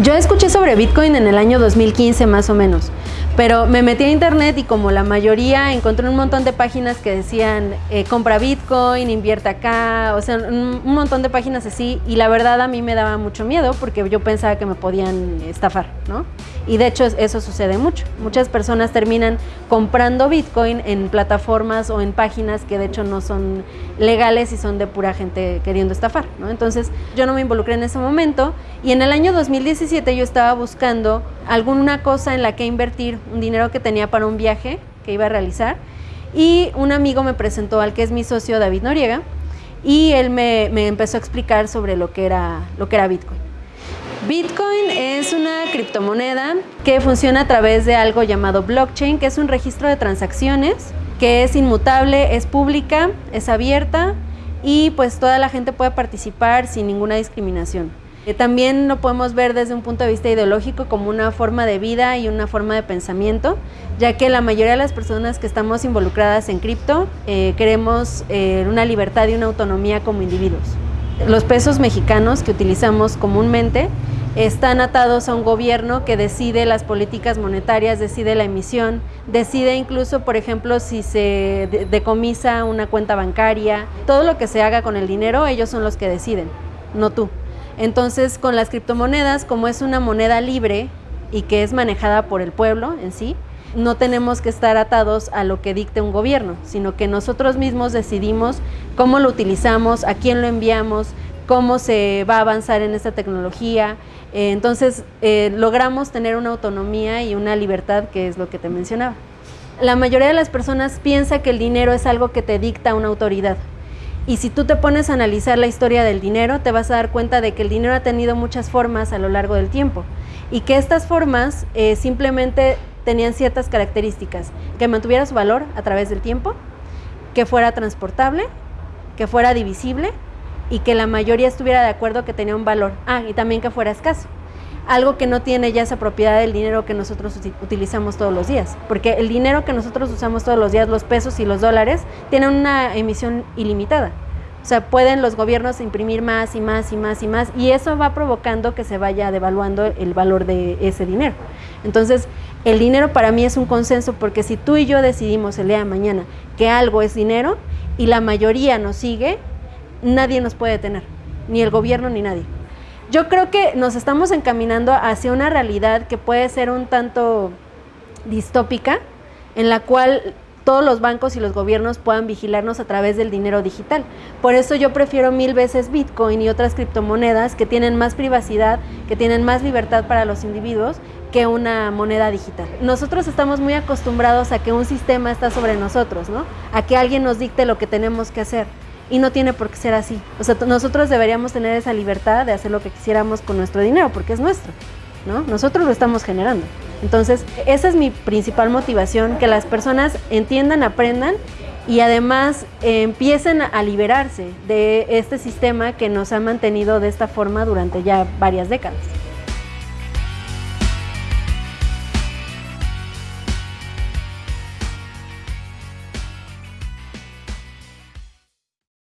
Yo escuché sobre Bitcoin en el año 2015 más o menos, pero me metí a internet y como la mayoría encontré un montón de páginas que decían eh, compra Bitcoin, invierte acá, o sea, un, un, montón de páginas así y la verdad a mí me daba mucho miedo porque yo pensaba que me podían estafar, ¿no? Y de hecho eso sucede mucho. Muchas personas terminan comprando Bitcoin en plataformas o en páginas que de hecho no son legales y son de pura gente queriendo estafar, ¿no? Entonces yo no me involucré en ese momento y en el año 2017 yo estaba buscando alguna cosa en la que invertir un dinero que tenía para un viaje que iba a realizar y un amigo me presentó al que es mi socio David Noriega y él me, me empezó a explicar sobre lo que era, lo que era Bitcoin. Bitcoin es una criptomoneda que funciona a través de algo llamado blockchain, que es un registro de transacciones, que es inmutable, es pública, es abierta y pues toda la gente puede participar sin ninguna discriminación. También lo podemos ver desde un punto de vista ideológico como una forma de vida y una forma de pensamiento, ya que la mayoría de las personas que estamos involucradas en cripto eh, queremos eh, una libertad y una autonomía como individuos. Los pesos mexicanos que utilizamos comúnmente están atados a un gobierno que decide las políticas monetarias, decide la emisión, decide incluso, por ejemplo, si se decomisa una cuenta bancaria, todo lo que se haga con el dinero, ellos son los que deciden, no tú. Entonces, con las criptomonedas, como es una moneda libre y que es manejada por el pueblo en sí, no tenemos que estar atados a lo que dicte un gobierno, sino que nosotros mismos decidimos cómo lo utilizamos, a quién lo enviamos, cómo se va a avanzar en esta tecnología. Eh, entonces, eh, logramos tener una autonomía y una libertad, que es lo que te mencionaba. La mayoría de las personas piensa que el dinero es algo que te dicta una autoridad. Y si tú te pones a analizar la historia del dinero, te vas a dar cuenta de que el dinero ha tenido muchas formas a lo largo del tiempo y que estas formas eh, simplemente tenían ciertas características, que mantuviera su valor a través del tiempo, que fuera transportable, que fuera divisible y que la mayoría estuviera de acuerdo que tenía un valor. Ah, y también que fuera escaso. Algo que no tiene ya esa propiedad del dinero que nosotros utilizamos todos los días. Porque el dinero que nosotros usamos todos los días, los pesos y los dólares, tienen una emisión ilimitada. O sea, pueden los gobiernos imprimir más y más y más y más y eso va provocando que se vaya devaluando el valor de ese dinero. Entonces, el dinero para mí es un consenso porque si tú y yo decidimos el día de mañana que algo es dinero y la mayoría nos sigue, nadie nos puede detener, ni el gobierno ni nadie. Yo creo que nos estamos encaminando hacia una realidad que puede ser un tanto distópica, en la cual todos los bancos y los gobiernos puedan vigilarnos a través del dinero digital. Por eso yo prefiero mil veces Bitcoin y otras criptomonedas que tienen más privacidad, que tienen más libertad para los individuos que una moneda digital. Nosotros estamos muy acostumbrados a que un sistema está sobre nosotros, ¿no? A que alguien nos dicte lo que tenemos que hacer y no tiene por qué ser así. O sea, nosotros deberíamos tener esa libertad de hacer lo que quisiéramos con nuestro dinero porque es nuestro, ¿no? Nosotros lo estamos generando. Entonces, esa es mi principal motivación, que las personas entiendan, aprendan y además eh, empiecen a liberarse de este sistema que nos ha mantenido de esta forma durante ya varias décadas.